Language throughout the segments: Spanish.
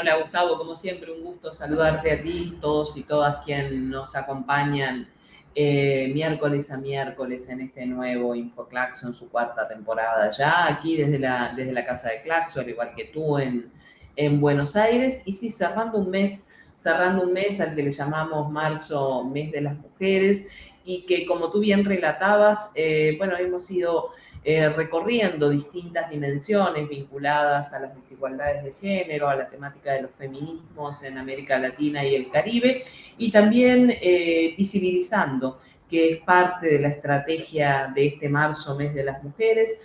Hola Gustavo, como siempre un gusto saludarte a ti, todos y todas quienes nos acompañan eh, miércoles a miércoles en este nuevo InfoClaxo en su cuarta temporada ya, aquí desde la, desde la casa de Claxo, al igual que tú en, en Buenos Aires. Y sí, cerrando un mes, cerrando un mes al que le llamamos marzo, mes de las mujeres, y que como tú bien relatabas, eh, bueno, hemos ido eh, recorriendo distintas dimensiones vinculadas a las desigualdades de género, a la temática de los feminismos en América Latina y el Caribe, y también eh, visibilizando que es parte de la estrategia de este marzo, mes de las mujeres,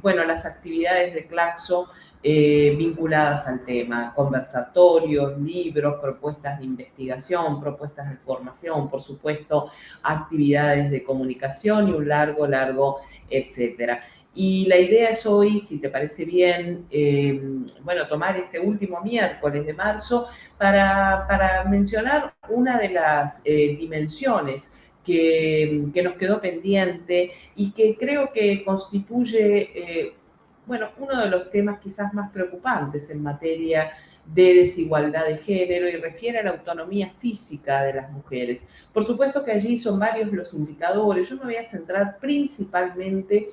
bueno, las actividades de Claxo eh, vinculadas al tema, conversatorios, libros, propuestas de investigación, propuestas de formación, por supuesto, actividades de comunicación y un largo, largo, etcétera. Y la idea es hoy, si te parece bien, eh, bueno, tomar este último miércoles de marzo para, para mencionar una de las eh, dimensiones que, que, nos quedó pendiente y que creo que constituye bueno, uno de los temas quizás más preocupantes en materia de desigualdad de género y refiere a la autonomía física de las mujeres. Por supuesto que allí son varios los indicadores. Yo me voy a centrar principalmente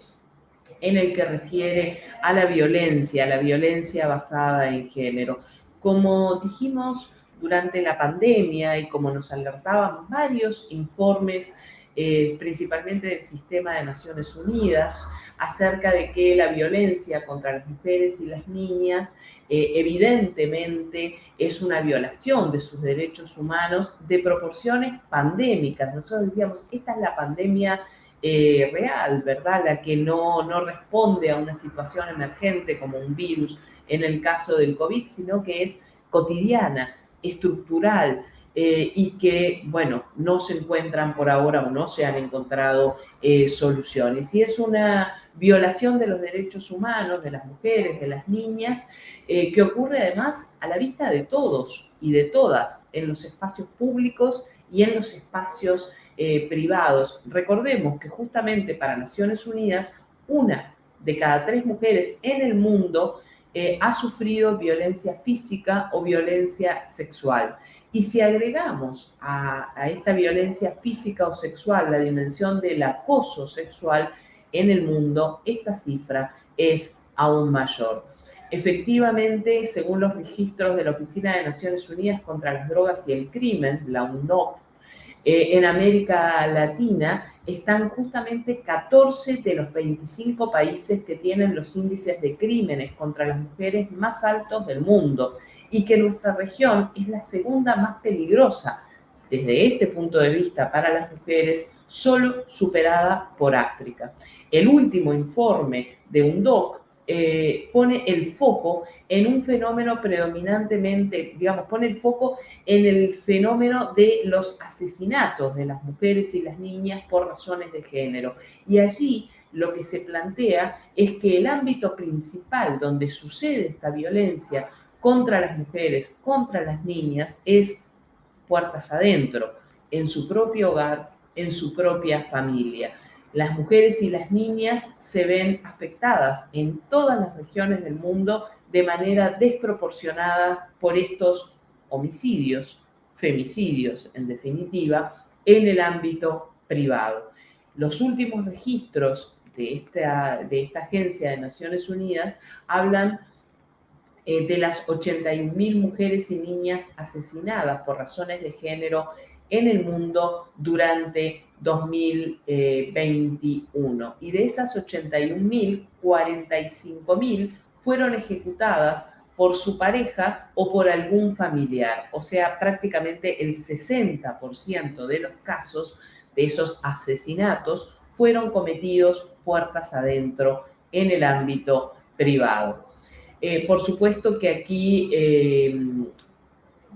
en el que refiere a la violencia, a la violencia basada en género. Como dijimos durante la pandemia y como nos alertábamos varios informes, eh, principalmente del sistema de Naciones Unidas, acerca de que la violencia contra las mujeres y las niñas eh, evidentemente es una violación de sus derechos humanos de proporciones pandémicas. Nosotros decíamos, esta es la pandemia eh, real, ¿verdad? La que no, no responde a una situación emergente como un virus en el caso del COVID, sino que es cotidiana, estructural, eh, y que, bueno, no se encuentran por ahora o no se han encontrado eh, soluciones. Y es una violación de los derechos humanos de las mujeres, de las niñas, eh, que ocurre además a la vista de todos y de todas en los espacios públicos y en los espacios privados. Recordemos que justamente para Naciones Unidas, una de cada tres mujeres en el mundo ha sufrido violencia física o violencia sexual. Y si agregamos a, esta violencia física o sexual la dimensión del acoso sexual en el mundo, esta cifra es aún mayor. Efectivamente, según los registros de la Oficina de Naciones Unidas contra las Drogas y el Crimen, la UNOC, eh, en América Latina están justamente 14 de los 25 países que tienen los índices de crímenes contra las mujeres más altos del mundo y que nuestra región es la segunda más peligrosa desde este punto de vista para las mujeres, solo superada por África. El último informe de UNDOC eh, pone el foco en un fenómeno predominantemente, digamos, pone el foco en el fenómeno de los asesinatos de las mujeres y las niñas por razones de género. Y allí lo que se plantea es que el ámbito principal donde sucede esta violencia contra las mujeres, contra las niñas, es puertas adentro, en su propio hogar, en su propia familia las mujeres y las niñas se ven afectadas en todas las regiones del mundo de manera desproporcionada por estos homicidios, femicidios en definitiva, en el ámbito privado. Los últimos registros de esta, de esta agencia de Naciones Unidas hablan eh, de las 81.000 mujeres y niñas asesinadas por razones de género en el mundo durante 2021. Y de esas 81.000, 45.000 fueron ejecutadas por su pareja o por algún familiar. O sea, prácticamente el 60% de los casos de esos asesinatos fueron cometidos puertas adentro en el ámbito privado. Eh, por supuesto que aquí eh,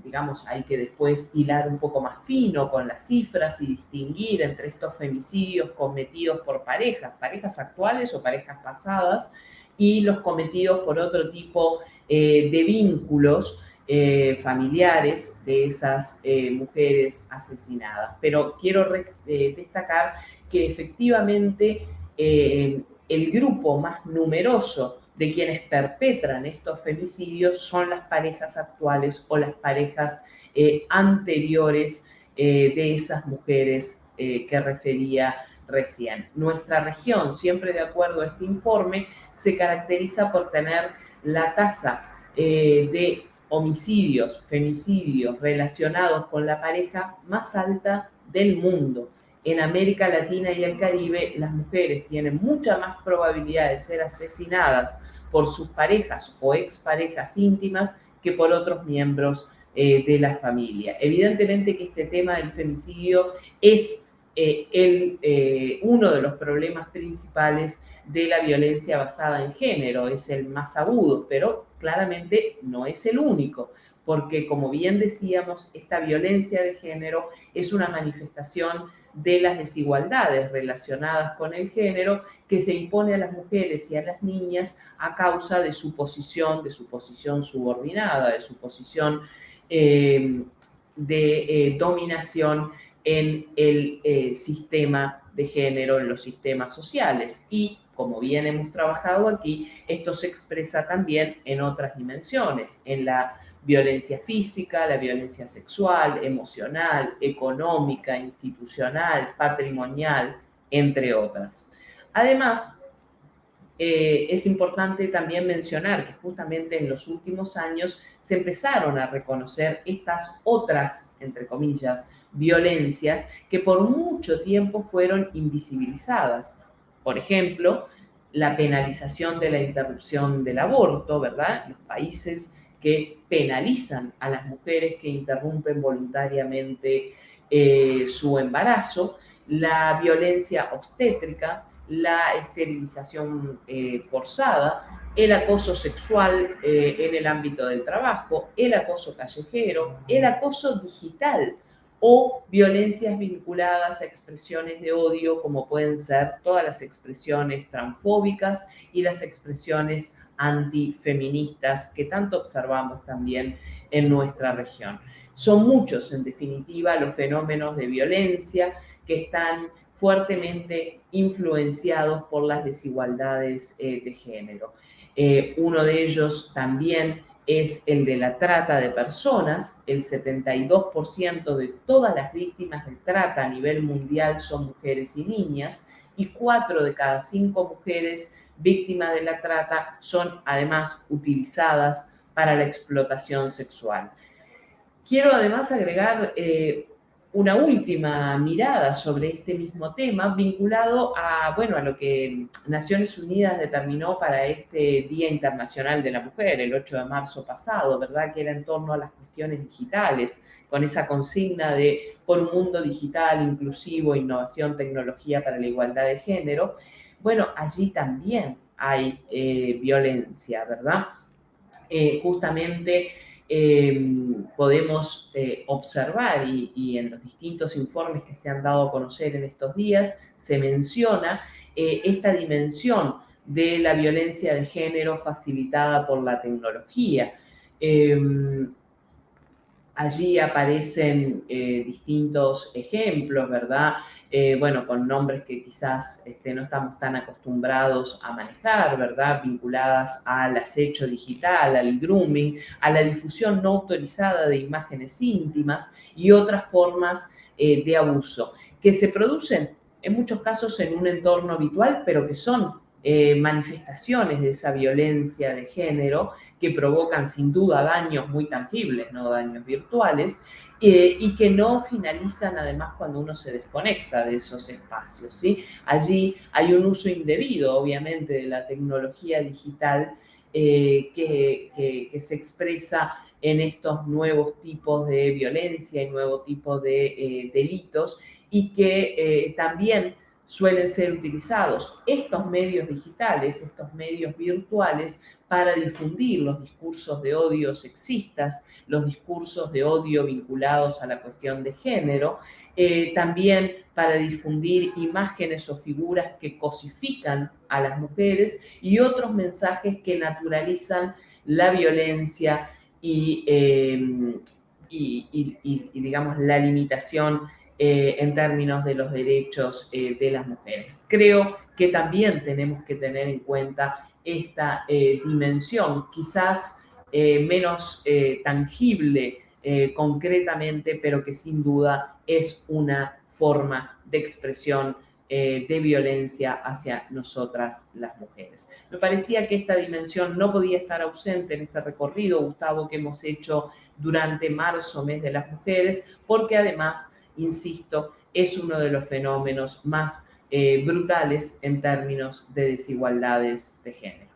digamos, hay que después hilar un poco más fino con las cifras y distinguir entre estos femicidios cometidos por parejas, parejas actuales o parejas pasadas, y los cometidos por otro tipo eh, de vínculos eh, familiares de esas eh, mujeres asesinadas. Pero quiero destacar que efectivamente el grupo más numeroso de quienes perpetran estos femicidios son las parejas actuales o las parejas eh, anteriores eh, de esas mujeres eh, que refería recién. Nuestra región, siempre de acuerdo a este informe, se caracteriza por tener la tasa de homicidios, femicidios relacionados con la pareja más alta del mundo. En América Latina y el Caribe, las mujeres tienen mucha más probabilidad de ser asesinadas por sus parejas o exparejas íntimas que por otros miembros eh, de la familia. Evidentemente que este tema del femicidio es eh, el, eh, uno de los problemas principales de la violencia basada en género, es el más agudo, pero claramente no es el único, porque como bien decíamos, esta violencia de género es una manifestación de las desigualdades relacionadas con el género que se impone a las mujeres y a las niñas a causa de su posición, de su posición subordinada, de su posición eh, de eh, dominación en el eh, sistema de género, en los sistemas sociales. Y como bien hemos trabajado aquí, esto se expresa también en otras dimensiones, en la violencia física, la violencia sexual, emocional, económica, institucional, patrimonial, entre otras. Además, eh, es importante también mencionar que justamente en los últimos años se empezaron a reconocer estas otras, entre comillas, violencias que por mucho tiempo fueron invisibilizadas. Por ejemplo, la penalización de la interrupción del aborto, ¿verdad? Los países que penalizan a las mujeres que interrumpen voluntariamente eh, su embarazo, la violencia obstétrica, la esterilización eh, forzada, el acoso sexual eh, en el ámbito del trabajo, el acoso callejero, el acoso digital o violencias vinculadas a expresiones de odio como pueden ser todas las expresiones transfóbicas y las expresiones antifeministas que tanto observamos también en nuestra región. Son muchos, en definitiva, los fenómenos de violencia que están fuertemente influenciados por las desigualdades eh, de género. Eh, uno de ellos también es el de la trata de personas. El 72% de todas las víctimas de trata a nivel mundial son mujeres y niñas y 4 de cada 5 mujeres víctimas de la trata son además utilizadas para la explotación sexual. Quiero además agregar eh, una última mirada sobre este mismo tema vinculado a, bueno, a lo que Naciones Unidas determinó para este Día Internacional de la Mujer, el 8 de marzo pasado, ¿verdad? Que era en torno a las cuestiones digitales, con esa consigna de por un mundo digital, inclusivo, innovación, tecnología para la igualdad de género. Bueno, allí también hay eh, violencia, ¿verdad? Eh, justamente Em, podemos eh, observar y, en los distintos informes que se han dado a conocer en estos días, se menciona eh, esta dimensión de la violencia de género facilitada por la tecnología. Allí aparecen eh, distintos ejemplos, ¿verdad? Eh, bueno, con nombres que quizás este, no estamos tan acostumbrados a manejar, ¿verdad? Vinculadas al acecho digital, al grooming, a la difusión no autorizada de imágenes íntimas y otras formas eh, de abuso, que se producen en muchos casos en un entorno habitual, pero que son eh, manifestaciones de esa violencia de género que provocan sin duda daños muy tangibles, no daños virtuales, eh, y que no finalizan además cuando uno se desconecta de esos espacios. ¿sí? Allí hay un uso indebido, obviamente, de la tecnología digital eh, que, que, se expresa en estos nuevos tipos de violencia y nuevos tipos de delitos y que también suelen ser utilizados estos medios digitales, estos medios virtuales, para difundir los discursos de odio sexistas, los discursos de odio vinculados a la cuestión de género, eh, también para difundir imágenes o figuras que cosifican a las mujeres y otros mensajes que naturalizan la violencia y, eh, y digamos, la limitación eh, en términos de los derechos eh, de las mujeres. Creo que también tenemos que tener en cuenta esta eh, dimensión, quizás menos tangible concretamente, pero que sin duda es una forma de expresión de violencia hacia nosotras las mujeres. Me parecía que esta dimensión no podía estar ausente en este recorrido, Gustavo, que hemos hecho durante marzo, mes de las mujeres, porque además, insisto, es uno de los fenómenos más brutales en términos de desigualdades de género.